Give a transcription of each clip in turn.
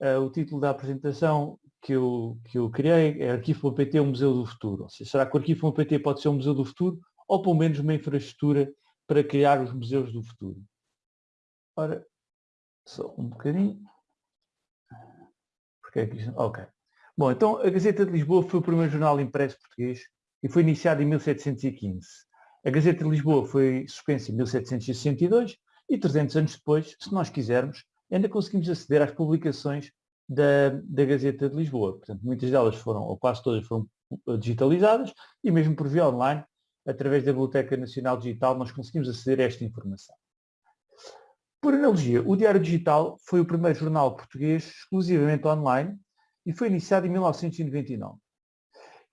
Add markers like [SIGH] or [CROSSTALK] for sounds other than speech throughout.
uh, o título da apresentação que eu, que eu criei é Arquivo.pt, um museu do futuro. Ou seja, será que o Arquivo.pt pode ser um museu do futuro ou pelo menos uma infraestrutura para criar os museus do futuro? Ora, só um bocadinho. Porque é que... Ok. Bom, então a Gazeta de Lisboa foi o primeiro jornal impresso português e foi iniciado em 1715. A Gazeta de Lisboa foi suspensa em 1762 e 300 anos depois, se nós quisermos, ainda conseguimos aceder às publicações da, da Gazeta de Lisboa. Portanto, muitas delas foram, ou quase todas foram digitalizadas e mesmo por via online, através da Biblioteca Nacional Digital, nós conseguimos aceder a esta informação. Por analogia, o Diário Digital foi o primeiro jornal português exclusivamente online e foi iniciado em 1999.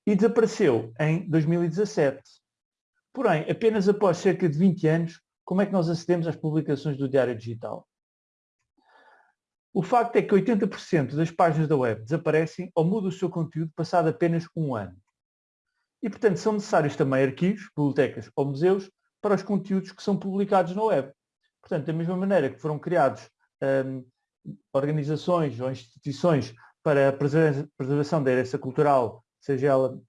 E desapareceu em 2017. Porém, apenas após cerca de 20 anos, como é que nós acedemos às publicações do Diário Digital? O facto é que 80% das páginas da web desaparecem ou mudam o seu conteúdo passado apenas um ano. E, portanto, são necessários também arquivos, bibliotecas ou museus para os conteúdos que são publicados na web. Portanto, da mesma maneira que foram criados hum, organizações ou instituições para a preservação da herança cultural, seja ela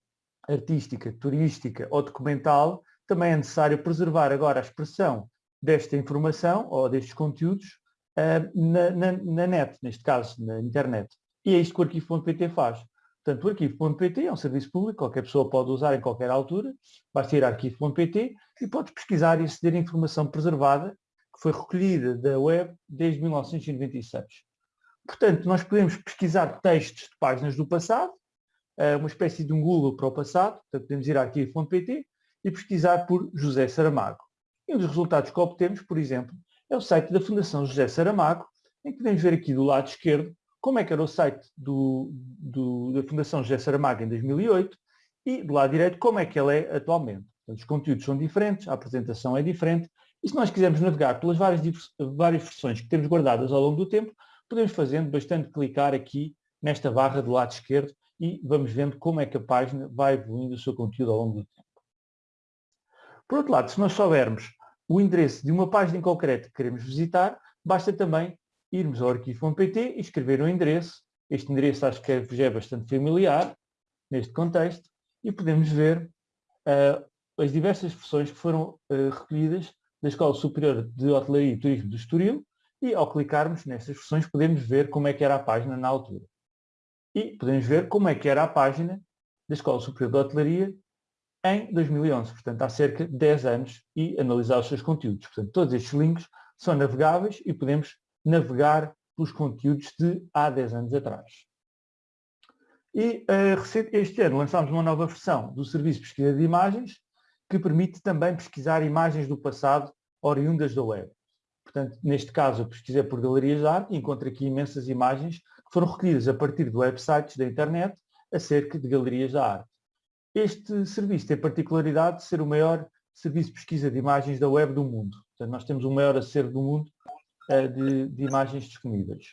artística, turística ou documental, também é necessário preservar agora a expressão desta informação ou destes conteúdos na, na, na, net, neste caso, na internet. E é isto que o arquivo.pt faz. Portanto, o arquivo.pt é um serviço público, qualquer pessoa pode usar em qualquer altura, basta ir a arquivo.pt e pode pesquisar e aceder a informação preservada que foi recolhida da web desde 1996. Portanto, nós podemos pesquisar textos de páginas do passado, eh, uma espécie de um Google para o passado, portanto, podemos ir a arquivo.pt e pesquisar por José Saramago. E um dos resultados que obtemos, por exemplo, é o site da Fundação José Saramago, em que podemos ver aqui do lado esquerdo como é que era o site do, do, da Fundação José Saramago em 2008 e do lado direito como é que ele é atualmente. Portanto, os conteúdos são diferentes, a apresentação é diferente e se nós quisermos navegar pelas várias, várias versões que temos guardadas ao longo do tempo, podemos fazendo bastante clicar aqui nesta barra do lado esquerdo e vamos vendo como é que a página vai evoluindo o seu conteúdo ao longo do tempo. Por outro lado, se nós soubermos o endereço de uma página em concreto que queremos visitar, basta também irmos ao arquivo.pt e escrever um endereço. Este endereço acho que é, já é bastante familiar neste contexto e podemos ver uh, as diversas versões que foram uh, recolhidas da Escola Superior de Hotelaria e Turismo do Estoril e ao clicarmos nestas versões podemos ver como é que era a página na altura. E podemos ver como é que era a página da Escola Superior de Hotelaria em 2011, portanto há cerca de 10 anos e analisar os seus conteúdos. Portanto, todos estes links são navegáveis e podemos navegar pelos conteúdos de há 10 anos atrás. E uh, este ano lançámos uma nova versão do Serviço de Pesquisa de Imagens, que permite também pesquisar imagens do passado oriundas da web. Portanto, neste caso, eu pesquisei por galerias de arte e encontro aqui imensas imagens que foram recolhidas a partir de websites da internet acerca de galerias da arte. Este serviço tem a particularidade de ser o maior serviço de pesquisa de imagens da web do mundo. Portanto, nós temos o maior acervo do mundo uh, de, de imagens disponíveis.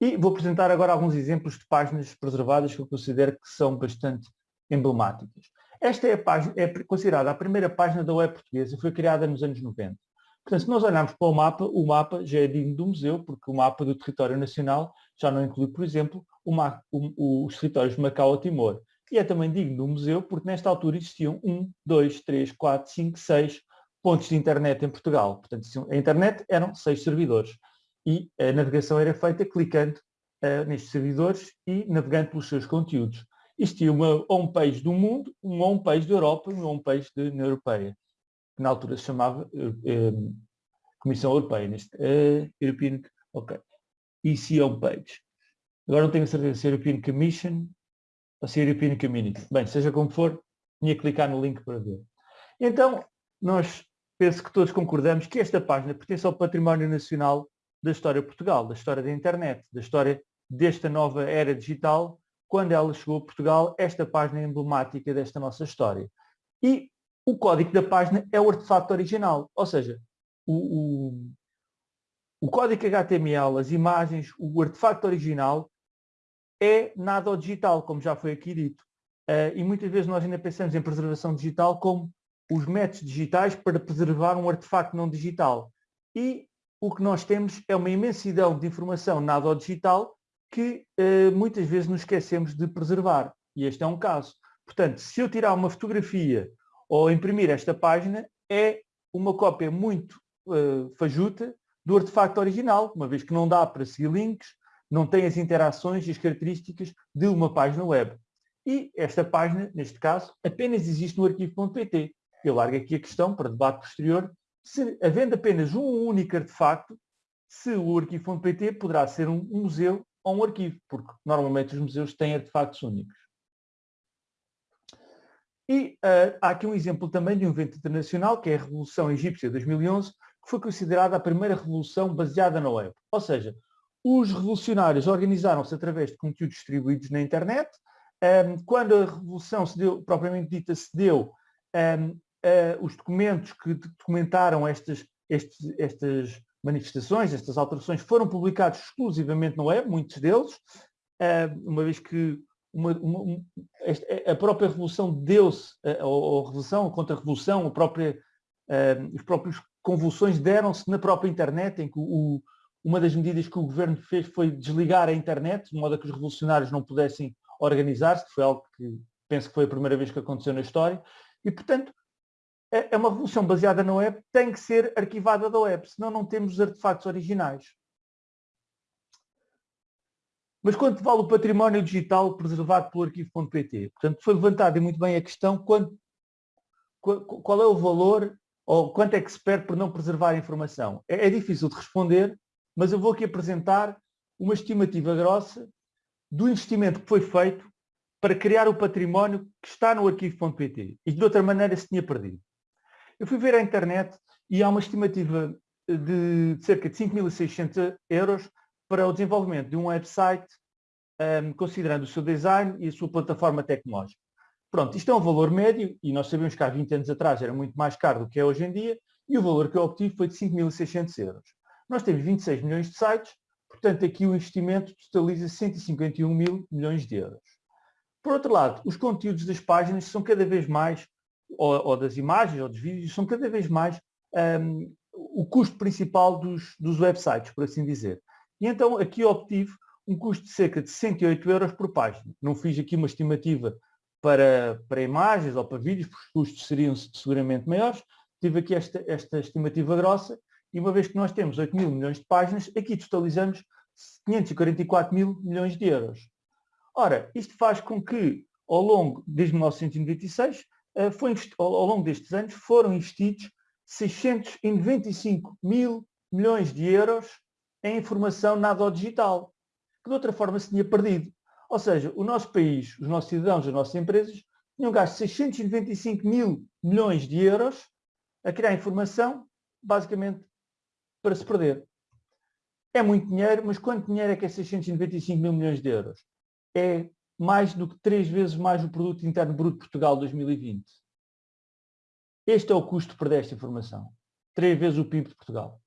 E vou apresentar agora alguns exemplos de páginas preservadas que eu considero que são bastante emblemáticas. Esta é, a página, é considerada a primeira página da web portuguesa, foi criada nos anos 90. Portanto, se nós olharmos para o mapa, o mapa já é digno do museu, porque o mapa do território nacional já não inclui, por exemplo, o, o, os territórios de Macau ou Timor. E é também digno do museu, porque nesta altura existiam 1, 2, 3, 4, 5, 6 pontos de internet em Portugal. Portanto, a internet eram seis servidores. E a navegação era feita clicando uh, nestes servidores e navegando pelos seus conteúdos existia uma homepage do mundo, uma homepage da Europa e uma homepage da União Europeia, que na altura se chamava uh, Comissão Europeia, neste European, ok, EC homepage. Agora não tenho certeza se é European Commission ou se é European Community. Bem, seja como for, tinha que clicar no link para ver. Então, nós penso que todos concordamos que esta página pertence ao património nacional da história de Portugal, da história da internet, da história desta nova era digital quando ela chegou a Portugal, esta página é emblemática desta nossa história. E o código da página é o artefato original, ou seja, o, o, o código HTML, as imagens, o artefato original é nada ao digital, como já foi aqui dito. Uh, e muitas vezes nós ainda pensamos em preservação digital como os métodos digitais para preservar um artefato não digital. E o que nós temos é uma imensidão de informação nada digital que uh, muitas vezes nos esquecemos de preservar. E este é um caso. Portanto, se eu tirar uma fotografia ou imprimir esta página, é uma cópia muito uh, fajuta do artefacto original, uma vez que não dá para seguir links, não tem as interações e as características de uma página web. E esta página, neste caso, apenas existe no arquivo.pt. Eu largo aqui a questão para debate posterior, se havendo apenas um único artefacto, se o arquivo.pt poderá ser um museu ou um arquivo, porque normalmente os museus têm artefactos únicos. E uh, há aqui um exemplo também de um evento internacional, que é a Revolução Egípcia de 2011, que foi considerada a primeira revolução baseada na web. Ou seja, os revolucionários organizaram-se através de conteúdos distribuídos na internet. Quando a revolução se deu, propriamente dita, se deu, os documentos que documentaram estas, estes, estas manifestações, estas alterações, foram publicados exclusivamente na web, muitos deles, uma vez que uma, uma, um, a própria revolução deu-se, ou, a revolução, a contra-revolução, os próprios convulsões deram-se na própria internet, em que o, uma das medidas que o governo fez foi desligar a internet, de modo a que os revolucionários não pudessem organizar-se, foi algo que penso que foi a primeira vez que aconteceu na história, e portanto é, é uma revolução baseada na web, tem que ser arquivada da web, senão não temos os artefactos originais. Mas quanto vale o património digital preservado pelo arquivo.pt? Portanto, foi levantada muito bem a questão qual é o valor ou quanto é que se perde por não preservar a informação. É, é difícil de responder, mas eu vou aqui apresentar uma estimativa grossa do investimento que foi feito para criar o património que está no arquivo.pt e de outra maneira se tinha perdido. Eu fui ver a internet e há uma estimativa de cerca de 5.600 euros para o desenvolvimento de um website, um, considerando o seu design e a sua plataforma tecnológica. Pronto, isto é um valor médio e nós sabemos que há 20 anos atrás era muito mais caro do que é hoje em dia e o valor que eu obtive foi de 5.600 euros. Nós temos 26 milhões de sites, portanto aqui o investimento totaliza 151 mil milhões de euros. Por outro lado, os conteúdos das páginas são cada vez mais, ou, ou das imagens ou dos vídeos, são cada vez mais um, o custo principal dos, dos websites, por assim dizer. E então aqui obtive um custo de cerca de 108 euros por página. Não fiz aqui uma estimativa para, para imagens ou para vídeos, porque os custos seriam seguramente maiores. Tive aqui esta, esta estimativa grossa e uma vez que nós temos 8 mil milhões de páginas, aqui totalizamos 544 mil milhões de euros. Ora, isto faz com que, ao longo, desde 1996, eh, foi, ao longo destes anos, foram investidos 695 mil milhões de euros em informação nada digital, que de outra forma se tinha perdido. Ou seja, o nosso país, os nossos cidadãos, as nossas empresas, tinham gasto 695 mil milhões de euros a criar informação, basicamente, para se perder. É muito dinheiro, mas quanto dinheiro é que é 695 mil milhões de euros? É mais do que três vezes mais o produto interno bruto de Portugal 2020. Este é o custo de perder esta informação. Três vezes o PIB de Portugal.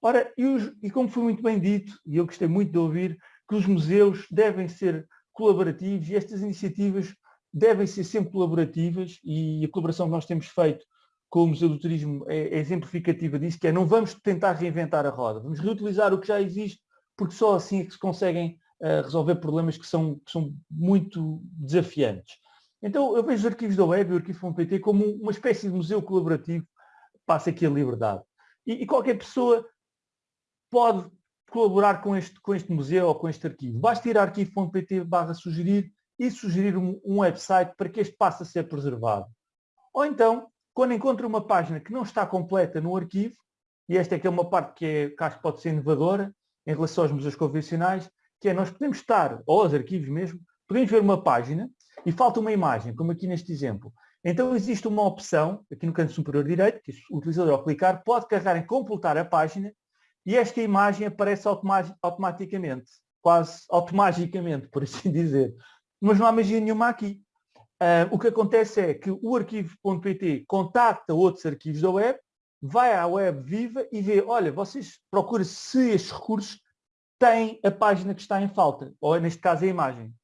Ora, e, os, e como foi muito bem dito, e eu gostei muito de ouvir, que os museus devem ser colaborativos e estas iniciativas devem ser sempre colaborativas e a colaboração que nós temos feito com o Museu do Turismo é, é exemplificativa disso, que é não vamos tentar reinventar a roda, vamos reutilizar o que já existe, porque só assim é que se conseguem uh, resolver problemas que são, que são muito desafiantes. Então eu vejo os arquivos da web e o arquivo.pt como uma espécie de museu colaborativo, passa aqui a liberdade. E, e qualquer pessoa pode colaborar com este, com este museu ou com este arquivo. Basta ir a arquivo.pt barra sugerir e sugerir um, um, website para que este passe a ser preservado. Ou então, quando encontra uma página que não está completa no arquivo, e esta é que é uma parte que, é, que acho que pode ser inovadora em relação aos museus convencionais, que é nós podemos estar, ou aos arquivos mesmo, podemos ver uma página e falta uma imagem, como aqui neste exemplo. Então existe uma opção, aqui no canto superior direito, que o utilizador ao clicar pode carregar em completar a página e esta imagem aparece automaticamente, quase automaticamente, por assim [LAUGHS] dizer. Mas não há magia nenhuma aqui. Uh, o que acontece é que o arquivo.pt contacta outros arquivos da web, vai à web viva e vê, olha, vocês procuram se estes recursos têm a página que está em falta, ou neste caso a imagem,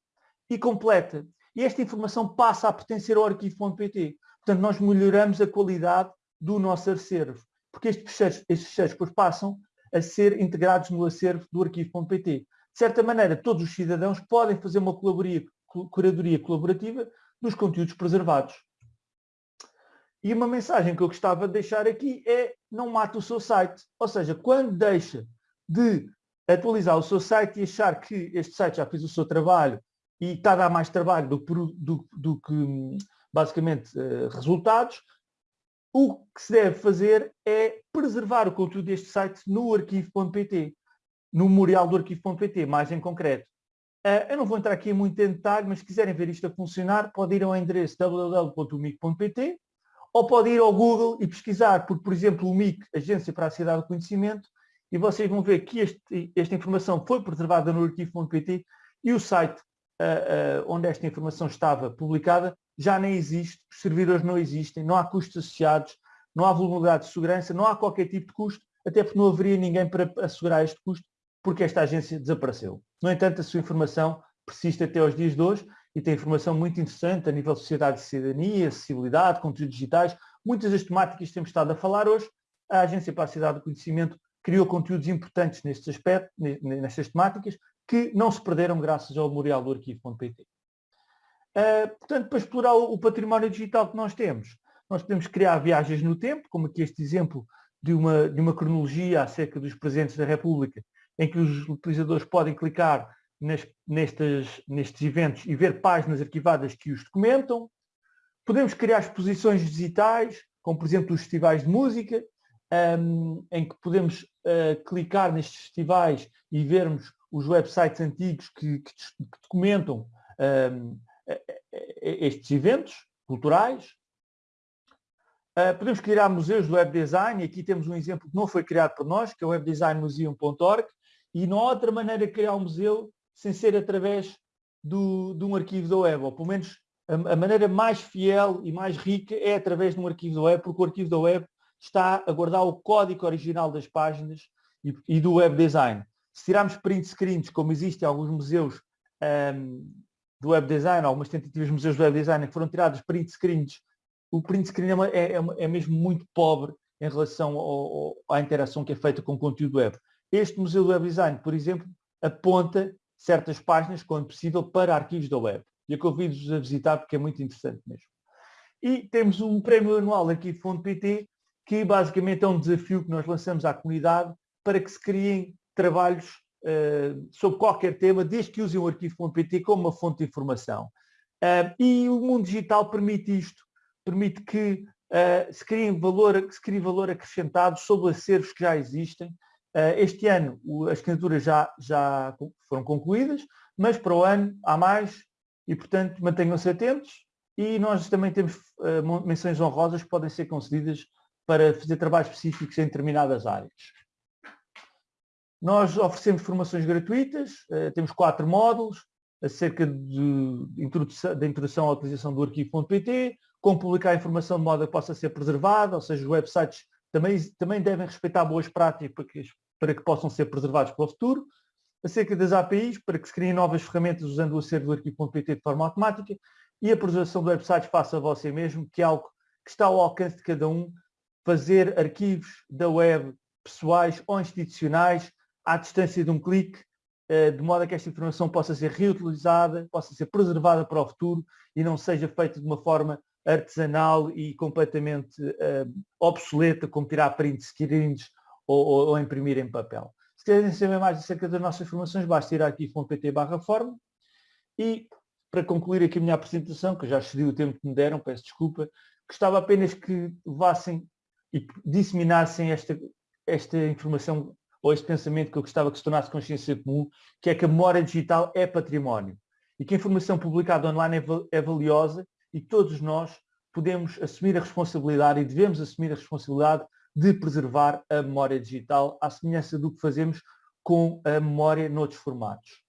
e completa. E esta informação passa a pertencer ao arquivo.pt. Portanto, nós melhoramos a qualidade do nosso acervo. porque estes fecheiros, estes fecheiros depois passam a ser integrados no acervo do arquivo.pt. De certa maneira, todos os cidadãos podem fazer uma curadoria colaborativa dos conteúdos preservados. E uma mensagem que eu gostava de deixar aqui é não mate o seu site. Ou seja, quando deixa de atualizar o seu site e achar que este site já fez o seu trabalho e está a dar mais trabalho do, do, do que basicamente eh, resultados, o que se deve fazer é preservar o conteúdo deste site no arquivo.pt, no memorial do arquivo.pt, mais em concreto. Uh, eu não vou entrar aqui em muito detalhe, mas se quiserem ver isto a funcionar, pode ir ao endereço www.umic.pt ou pode ir ao Google e pesquisar por, por exemplo, o MIC, Agência para a Cidade do Conhecimento, e vocês vão ver que este, esta informação foi preservada no arquivo.pt e o site uh, uh, onde esta informação estava publicada já nem existe, os servidores não existem, não há custos associados, não há vulnerabilidade de segurança, não há qualquer tipo de custo, até porque não haveria ninguém para assegurar este custo, porque esta agência desapareceu. No entanto, a sua informação persiste até aos dias de hoje e tem informação muito interessante a nível de sociedade de cidadania, acessibilidade, conteúdos digitais, muitas das temáticas que temos estado a falar hoje, a Agência para a Cidade do Conhecimento criou conteúdos importantes nestes aspectos, nestas temáticas, que não se perderam graças ao memorial do arquivo.pt. Uh, portanto, para explorar o, o, património digital que nós temos, nós podemos criar viagens no tempo, como aqui este exemplo de uma, de uma cronologia acerca dos presentes da República, em que os utilizadores podem clicar nas, nestes, nestes eventos e ver páginas arquivadas que os documentam. Podemos criar exposições digitais, como por exemplo os festivais de música, um, em que podemos uh, clicar nestes festivais e vermos os websites antigos que, que, que documentam um, estes eventos culturais. Uh, podemos criar museus do web design, aqui temos um exemplo que não foi criado por nós, que é o webdesignmuseum.org, e não há outra maneira de criar um museu sem ser através do, de um arquivo da web, ou pelo menos a, a, maneira mais fiel e mais rica é através de um arquivo da web, porque o arquivo da web está a guardar o código original das páginas e, e do web design. Se tirarmos print screens, como existe em alguns museus um, do web design, algumas tentativas de museus do web design que foram tirados print screens, o print screen é, é, é, é mesmo muito pobre em relação ao, ao, à interação que é feita com o conteúdo web. Este museu do web design, por exemplo, aponta certas páginas, quando possível, para arquivos da web. E eu convido-vos a visitar porque é muito interessante mesmo. E temos um prémio anual aqui de Fundo.pt, que basicamente é um desafio que nós lançamos à comunidade para que se criem trabalhos uh, sobre qualquer tema, desde que usem o arquivo.pt como uma fonte de informação. Uh, e o mundo digital permite isto, permite que uh, se, crie valor, que se crie valor acrescentado sobre acervos que já existem, este ano as candidaturas já, já foram concluídas, mas para o ano há mais e, portanto, mantenham-se atentos e nós também temos uh, menções honrosas que podem ser concedidas para fazer trabalhos específicos em determinadas áreas. Nós oferecemos formações gratuitas, uh, temos quatro módulos, acerca de introdução, da introdução à utilização do arquivo.pt, como publicar informação de modo a que possa ser preservada, ou seja, os websites também, também devem respeitar boas práticas para que, possam ser preservados para o futuro, acerca das APIs, para que se criem novas ferramentas usando o acervo do arquivo.pt de forma automática, e a preservação do website faça você mesmo, que é algo que está ao alcance de cada um, fazer arquivos da web pessoais ou institucionais à distância de um clique, eh, de modo a que esta informação possa ser reutilizada, possa ser preservada para o futuro e não seja feita de uma forma artesanal e completamente uh, obsoleta, como tirar print screens ou, ou, ou, imprimir em papel. Se quiserem saber mais acerca das nossas formações, basta ir aqui .pt barra forma e para concluir aqui a minha apresentação, que eu já excedi o tempo que me deram, peço desculpa, gostava apenas que levassem e disseminassem esta, esta informação ou este pensamento que eu gostava que se tornasse consciência comum, que é que a memória digital é património e que a informação publicada online é, é valiosa e todos nós podemos assumir a responsabilidade e devemos assumir a responsabilidade de preservar a memória digital, à semelhança do que fazemos com a memória noutros formatos.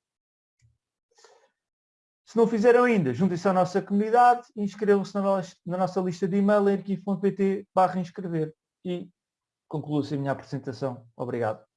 Se não fizeram ainda, juntem-se à nossa comunidade e inscrevam-se na, nossa lista de e-mail em arquivo.pt barra inscrever. E concluo-se a minha apresentação. Obrigado.